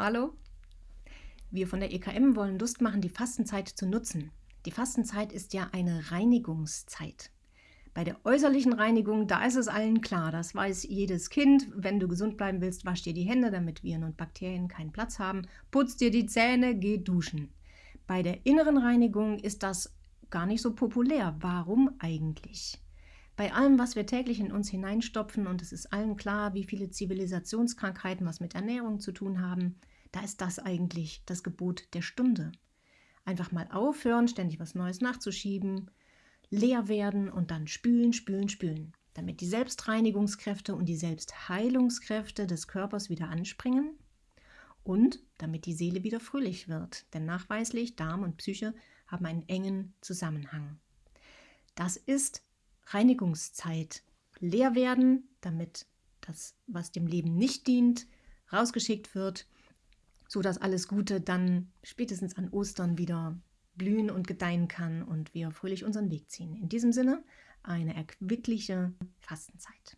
Hallo? Wir von der EKM wollen Lust machen, die Fastenzeit zu nutzen. Die Fastenzeit ist ja eine Reinigungszeit. Bei der äußerlichen Reinigung, da ist es allen klar, das weiß jedes Kind. Wenn du gesund bleiben willst, wasch dir die Hände, damit Viren und Bakterien keinen Platz haben. Putz dir die Zähne, geh duschen. Bei der inneren Reinigung ist das gar nicht so populär. Warum eigentlich? Bei allem, was wir täglich in uns hineinstopfen, und es ist allen klar, wie viele Zivilisationskrankheiten was mit Ernährung zu tun haben, da ist das eigentlich das Gebot der Stunde. Einfach mal aufhören, ständig was Neues nachzuschieben, leer werden und dann spülen, spülen, spülen, damit die Selbstreinigungskräfte und die Selbstheilungskräfte des Körpers wieder anspringen und damit die Seele wieder fröhlich wird. Denn nachweislich Darm und Psyche haben einen engen Zusammenhang. Das ist Reinigungszeit leer werden, damit das, was dem Leben nicht dient, rausgeschickt wird, sodass alles Gute dann spätestens an Ostern wieder blühen und gedeihen kann und wir fröhlich unseren Weg ziehen. In diesem Sinne eine erquickliche Fastenzeit.